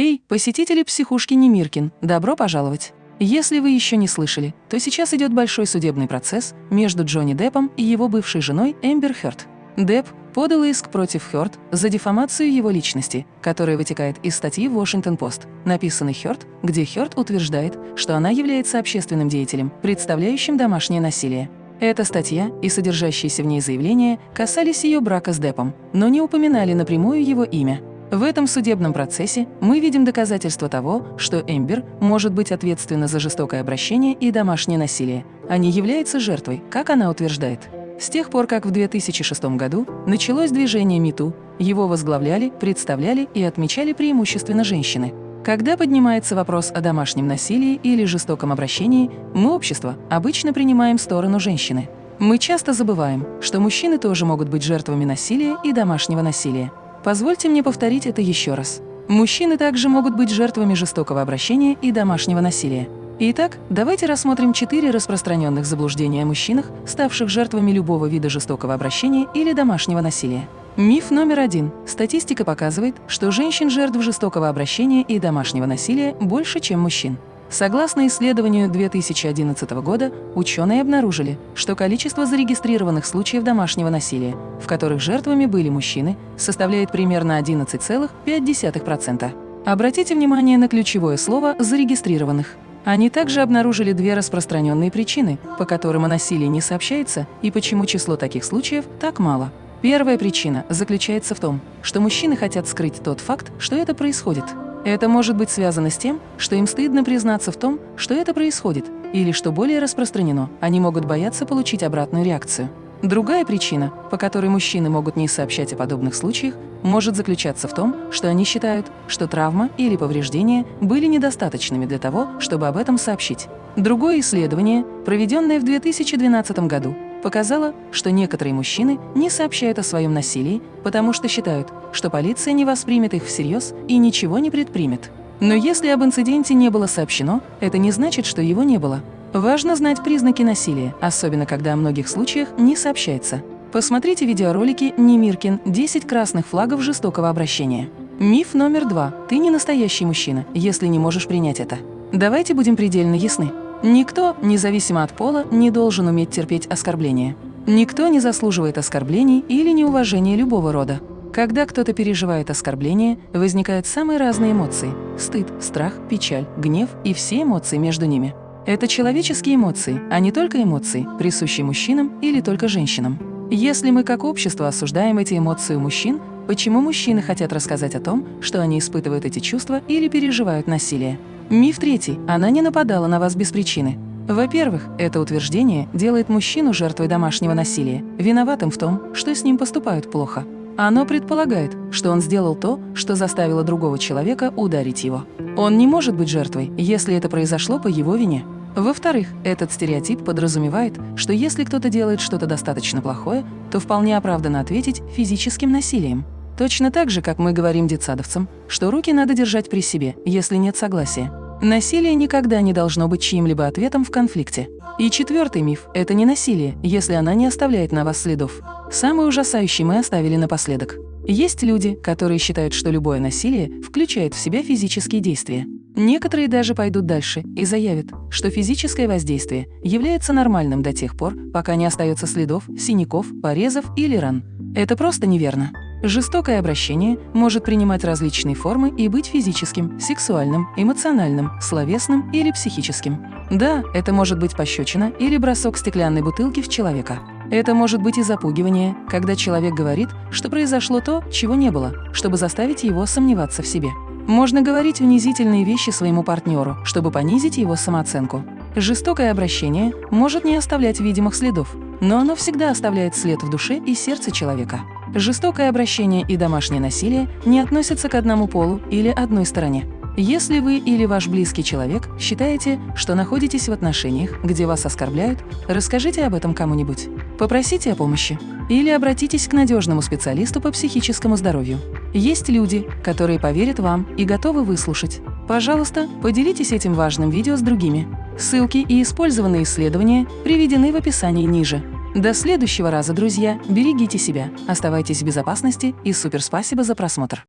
Эй, посетители психушки Немиркин, добро пожаловать! Если вы еще не слышали, то сейчас идет большой судебный процесс между Джонни Деппом и его бывшей женой Эмбер Хёрд. Депп подал иск против Хёрд за дефамацию его личности, которая вытекает из статьи в Washington-Post, написанной Хёрд, где Хёрд утверждает, что она является общественным деятелем, представляющим домашнее насилие. Эта статья и содержащиеся в ней заявления касались ее брака с Деппом, но не упоминали напрямую его имя. В этом судебном процессе мы видим доказательства того, что Эмбер может быть ответственна за жестокое обращение и домашнее насилие, а не является жертвой, как она утверждает. С тех пор, как в 2006 году началось движение МИТУ, его возглавляли, представляли и отмечали преимущественно женщины. Когда поднимается вопрос о домашнем насилии или жестоком обращении, мы, общество, обычно принимаем сторону женщины. Мы часто забываем, что мужчины тоже могут быть жертвами насилия и домашнего насилия. Позвольте мне повторить это еще раз. Мужчины также могут быть жертвами жестокого обращения и домашнего насилия. Итак, давайте рассмотрим четыре распространенных заблуждения о мужчинах, ставших жертвами любого вида жестокого обращения или домашнего насилия. Миф номер один. Статистика показывает, что женщин жертв жестокого обращения и домашнего насилия больше, чем мужчин. Согласно исследованию 2011 года, ученые обнаружили, что количество зарегистрированных случаев домашнего насилия, в которых жертвами были мужчины, составляет примерно 11,5%. Обратите внимание на ключевое слово «зарегистрированных». Они также обнаружили две распространенные причины, по которым о насилии не сообщается и почему число таких случаев так мало. Первая причина заключается в том, что мужчины хотят скрыть тот факт, что это происходит. Это может быть связано с тем, что им стыдно признаться в том, что это происходит, или, что более распространено, они могут бояться получить обратную реакцию. Другая причина, по которой мужчины могут не сообщать о подобных случаях, может заключаться в том, что они считают, что травма или повреждения были недостаточными для того, чтобы об этом сообщить. Другое исследование, проведенное в 2012 году, показало, что некоторые мужчины не сообщают о своем насилии, потому что считают, что полиция не воспримет их всерьез и ничего не предпримет. Но если об инциденте не было сообщено, это не значит, что его не было. Важно знать признаки насилия, особенно когда о многих случаях не сообщается. Посмотрите видеоролики «Немиркин. 10 красных флагов жестокого обращения». Миф номер два. Ты не настоящий мужчина, если не можешь принять это. Давайте будем предельно ясны. Никто, независимо от пола, не должен уметь терпеть оскорбления. Никто не заслуживает оскорблений или неуважения любого рода. Когда кто-то переживает оскорбление, возникают самые разные эмоции – стыд, страх, печаль, гнев и все эмоции между ними. Это человеческие эмоции, а не только эмоции, присущие мужчинам или только женщинам. Если мы как общество осуждаем эти эмоции у мужчин, почему мужчины хотят рассказать о том, что они испытывают эти чувства или переживают насилие? Миф третий. Она не нападала на вас без причины. Во-первых, это утверждение делает мужчину жертвой домашнего насилия, виноватым в том, что с ним поступают плохо. Оно предполагает, что он сделал то, что заставило другого человека ударить его. Он не может быть жертвой, если это произошло по его вине. Во-вторых, этот стереотип подразумевает, что если кто-то делает что-то достаточно плохое, то вполне оправданно ответить физическим насилием. Точно так же, как мы говорим детсадовцам, что руки надо держать при себе, если нет согласия. Насилие никогда не должно быть чьим-либо ответом в конфликте. И четвертый миф – это не насилие, если она не оставляет на вас следов. Самый ужасающий мы оставили напоследок. Есть люди, которые считают, что любое насилие включает в себя физические действия. Некоторые даже пойдут дальше и заявят, что физическое воздействие является нормальным до тех пор, пока не остается следов, синяков, порезов или ран. Это просто неверно. Жестокое обращение может принимать различные формы и быть физическим, сексуальным, эмоциональным, словесным или психическим. Да, это может быть пощечина или бросок стеклянной бутылки в человека. Это может быть и запугивание, когда человек говорит, что произошло то, чего не было, чтобы заставить его сомневаться в себе. Можно говорить унизительные вещи своему партнеру, чтобы понизить его самооценку. Жестокое обращение может не оставлять видимых следов, но оно всегда оставляет след в душе и сердце человека. Жестокое обращение и домашнее насилие не относятся к одному полу или одной стороне. Если вы или ваш близкий человек считаете, что находитесь в отношениях, где вас оскорбляют, расскажите об этом кому-нибудь. Попросите о помощи. Или обратитесь к надежному специалисту по психическому здоровью. Есть люди, которые поверят вам и готовы выслушать. Пожалуйста, поделитесь этим важным видео с другими. Ссылки и использованные исследования приведены в описании ниже. До следующего раза, друзья, берегите себя, оставайтесь в безопасности и супер спасибо за просмотр.